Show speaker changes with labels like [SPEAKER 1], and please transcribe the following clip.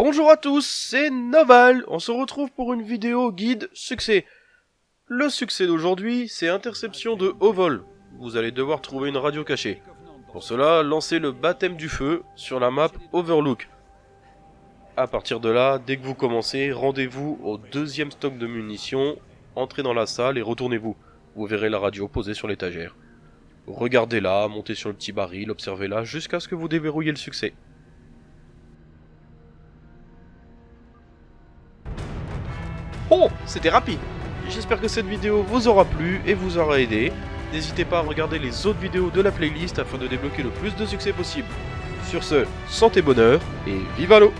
[SPEAKER 1] Bonjour à tous, c'est Noval. On se retrouve pour une vidéo guide succès. Le succès d'aujourd'hui, c'est interception de haut vol. Vous allez devoir trouver une radio cachée. Pour cela, lancez le baptême du feu sur la map Overlook. A partir de là, dès que vous commencez, rendez-vous au deuxième stock de munitions, entrez dans la salle et retournez-vous. Vous verrez la radio posée sur l'étagère. Regardez-la, montez sur le petit baril, observez-la jusqu'à ce que vous déverrouillez le succès. Oh, c'était rapide J'espère que cette vidéo vous aura plu et vous aura aidé. N'hésitez pas à regarder les autres vidéos de la playlist afin de débloquer le plus de succès possible. Sur ce, santé bonheur et vive l'eau